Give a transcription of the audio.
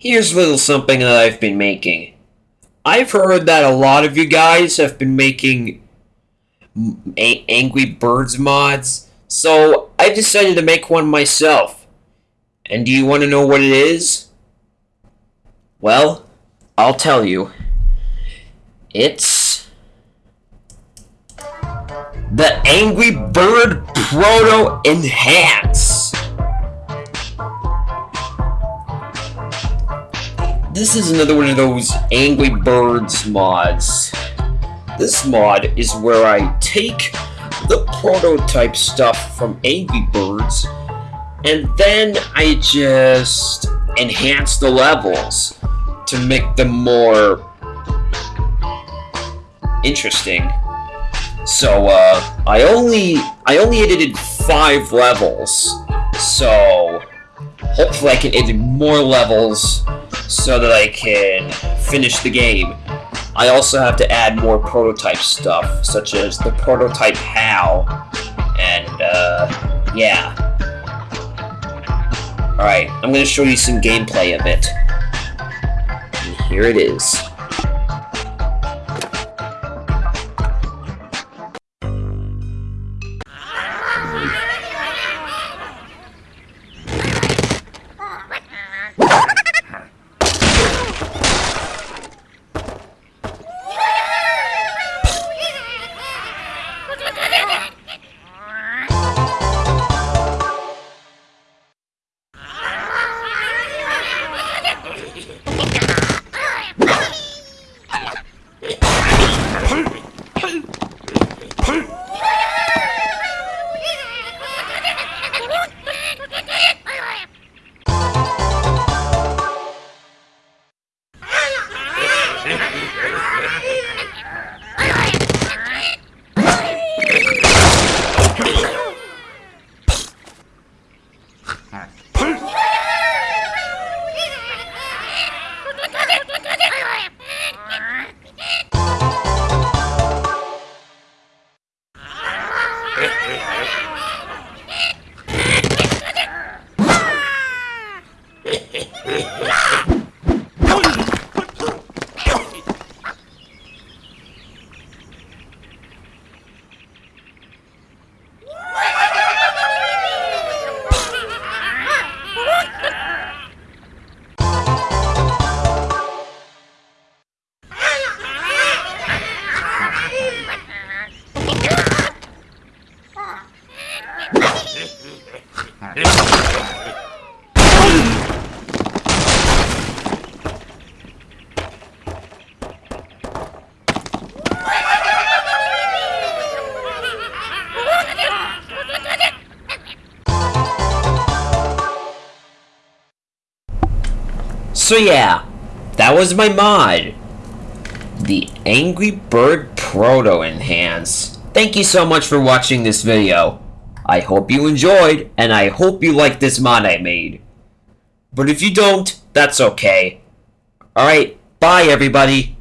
Here's a little something that I've been making. I've heard that a lot of you guys have been making Angry Birds mods, so I decided to make one myself. And do you want to know what it is? Well, I'll tell you. It's the Angry Bird Proto Enhance. This is another one of those Angry Birds mods. This mod is where I take the prototype stuff from Angry Birds and then I just enhance the levels to make them more interesting. So uh, I only I only edited five levels, so hopefully I can edit more levels so that I can finish the game. I also have to add more prototype stuff, such as the prototype HAL, and uh, yeah. Alright, I'm gonna show you some gameplay of it. And here it is. Ha ha ha! So yeah, that was my mod. The Angry Bird Proto Enhance. Thank you so much for watching this video. I hope you enjoyed, and I hope you like this mod I made. But if you don't, that's okay. Alright, bye everybody.